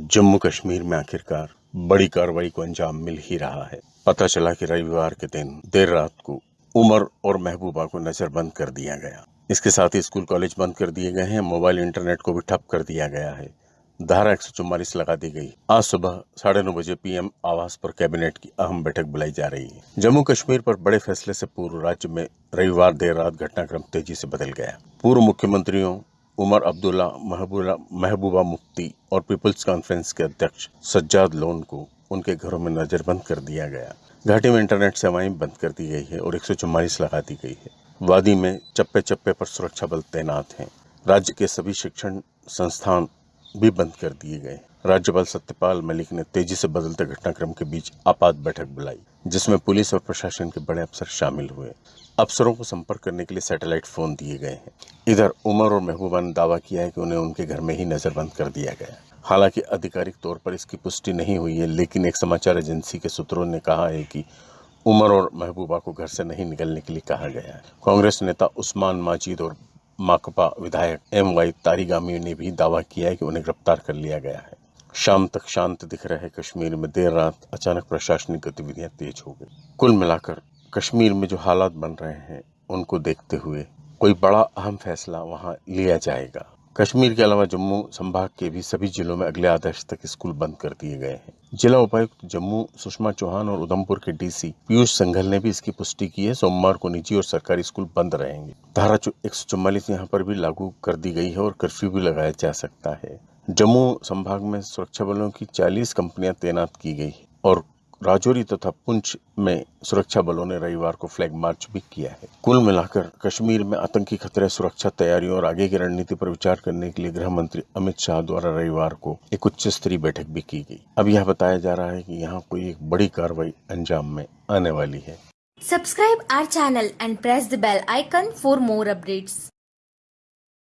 जम्मू कश्मीर में आखिरकार बड़ी कार्रवाई को अंजाम मिल ही रहा है। पता चला कि रविवार के दिन देर रात को उमर और महबूबा को नजरबंद कर दिया गया। इसके साथ ही स्कूल कॉलेज बंद कर दिए गए हैं, मोबाइल इंटरनेट को भी ठप कर दिया गया है। धारा एक लगा दी गई। आज सुबह साढ़े नौ बजे पीएम आवास पर कैबिनेट की अहम बैठक बुलाई जा रही है। जम्मू कश्मीर पर बड़े फैसले से पूर्व राज्य में रविवार देर रात घटनाक्रम तेज़ी से बदल गया। पूर्व मुख्यमंत्रियों उमर अब्दुल्ला महबूबा महबूबा मुफ्ती और पीपल्स कॉन्फ्रेंस के अध्यक्ष सज्जाद लोन को उनके घरों में नजरबंद कर दिया गया। घाटी में इंटरनेट सेवाएँ बंद कर दी गई है और एक लगा दी गई है। वादी में चप्पे चप्पे पर सुरक्षा बल तैनात हैं। राज्य के सभी शिक्षण संस्थान भी बंद कर दिए गए राज्यपाल सत्यपाल मलिक ने तेज़ी से बदलते घटनाक्रम के बीच आपात बैठक बुलाई, जिसमें पुलिस और प्रशासन के बड़े अफसर शामिल हुए। अफसरों को संपर्क करने के लिए सैटेलाइट फ़ोन दिए गए हैं। इधर उमर और महबूबा ने दावा किया है कि उन्हें उनके घर में ही नजरबंद कर दिया गया हालाँकि आधिकारिक तौर पर इसकी पुष्टि नहीं हुई है, लेकिन एक समाचार एजेंसी के सूत्रों ने कहा है कि उमर और महबूबा को घर से नहीं निकलने के लिए कहा गया है। कांग्रेस नेता उस्मान माजिद और माकपा विधायक एम वाई तारीगामी ने भी दावा किया है कि उन्हें गिरफ़्तार कर लिया गया है। शाम तक शांत दिख रहे कश्मीर में देर रात अचानक प्रशासनिक गतिविधियाँ तेज हो गई। कुल मिलाकर कश्मीर में जो हालात बन रहे हैं, उनको देखते हुए कोई बड़ा अहम फैसला वहाँ लिया जाएगा। कश्मीर के अलावा जम्मू संभाग के भी सभी जिलों में अगले आदेश तक स्कूल बंद कर दिए गए हैं। जिला उपायुक्त जम्मू सुषमा चौहान और उधमपुर के डीसी पीयूष संघल ने भी इसकी पुष्टि की है। सोमवार को निजी और सरकारी स्कूल बंद रहेंगे। धारा एक सौ चौवालीस यहाँ पर भी लागू कर दी गई है और कर्फ्यू भी लगाया जा सकता है। जम्मू संभाग में सुरक्षा बलों की 40 कंपनियाँ तैनात की गई और राजौरी तथा पुंछ में सुरक्षा बलों ने रविवार को फ्लैग मार्च भी किया है। कुल मिलाकर कश्मीर में आतंकी खतरे, सुरक्षा तैयारियों और आगे की रणनीति पर विचार करने के लिए गृह मंत्री अमित शाह द्वारा रविवार को एक उच्च स्तरीय बैठक भी की गई। अब यह बताया जा रहा है कि यहाँ कोई एक बड़ी कार्रवाई अंजाम में आने वाली है। Subscribe our channel and press the bell icon for more updates